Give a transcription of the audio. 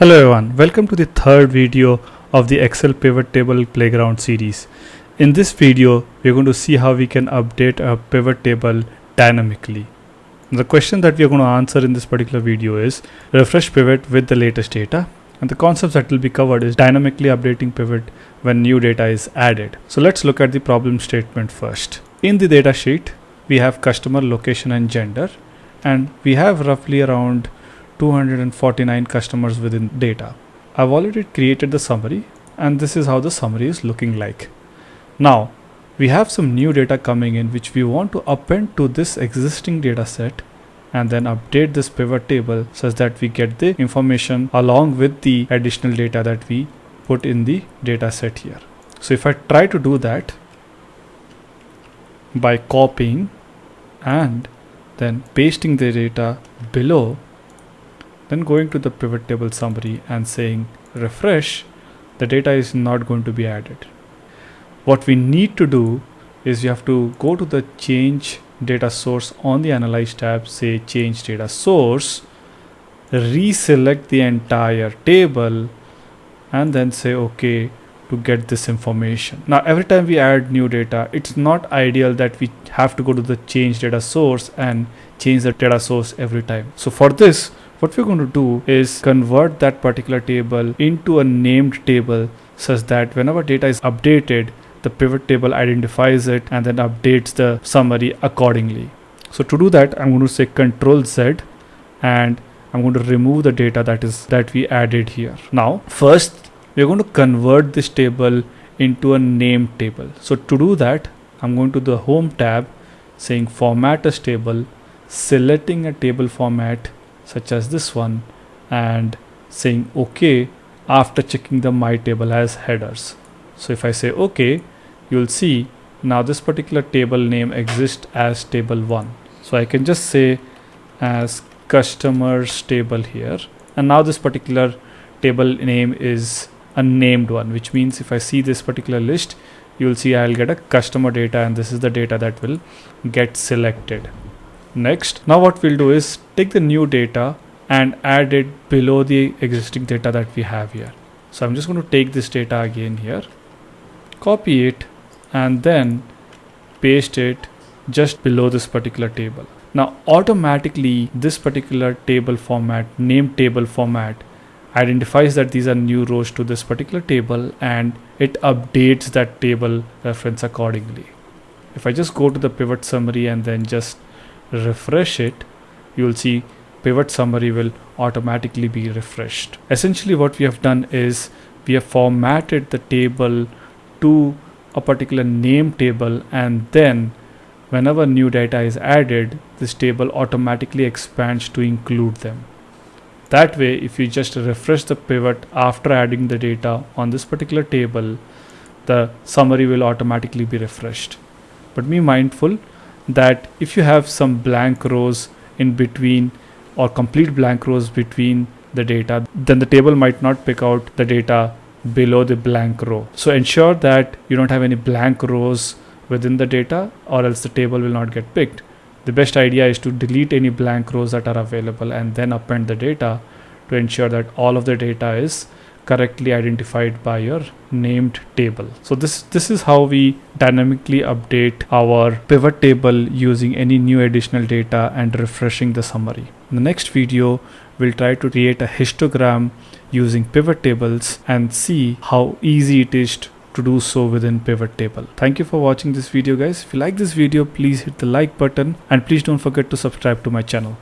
Hello everyone, welcome to the third video of the Excel pivot table playground series. In this video, we're going to see how we can update a pivot table dynamically. The question that we are going to answer in this particular video is refresh pivot with the latest data. And the concepts that will be covered is dynamically updating pivot when new data is added. So let's look at the problem statement first. In the data sheet, we have customer location and gender and we have roughly around 249 customers within data. I've already created the summary and this is how the summary is looking like. Now we have some new data coming in which we want to append to this existing data set and then update this pivot table such that we get the information along with the additional data that we put in the data set here. So if I try to do that by copying and then pasting the data below then going to the pivot table summary and saying refresh, the data is not going to be added. What we need to do is you have to go to the change data source on the analyze tab, say change data source, reselect the entire table and then say okay to get this information. Now every time we add new data, it's not ideal that we have to go to the change data source and change the data source every time. So for this, what we're going to do is convert that particular table into a named table such that whenever data is updated, the pivot table identifies it and then updates the summary accordingly. So to do that, I'm going to say Control Z and I'm going to remove the data that is that we added here. Now, first we're going to convert this table into a name table. So to do that, I'm going to the home tab saying format as table, selecting a table format such as this one and saying OK after checking the my table as headers. So if I say OK, you'll see now this particular table name exists as table 1. So I can just say as customers table here and now this particular table name is a named one which means if I see this particular list you'll see I'll get a customer data and this is the data that will get selected. Next, now what we'll do is take the new data and add it below the existing data that we have here. So I'm just going to take this data again here, copy it and then paste it just below this particular table. Now automatically this particular table format, name table format identifies that these are new rows to this particular table and it updates that table reference accordingly. If I just go to the pivot summary and then just refresh it, you will see pivot summary will automatically be refreshed. Essentially what we have done is we have formatted the table to a particular name table and then whenever new data is added, this table automatically expands to include them. That way, if you just refresh the pivot after adding the data on this particular table, the summary will automatically be refreshed. But be mindful that if you have some blank rows in between or complete blank rows between the data, then the table might not pick out the data below the blank row. So ensure that you don't have any blank rows within the data or else the table will not get picked. The best idea is to delete any blank rows that are available and then append the data to ensure that all of the data is correctly identified by your named table. So this, this is how we dynamically update our pivot table using any new additional data and refreshing the summary. In the next video, we'll try to create a histogram using pivot tables and see how easy it is to do so within pivot table. Thank you for watching this video guys. If you like this video, please hit the like button and please don't forget to subscribe to my channel.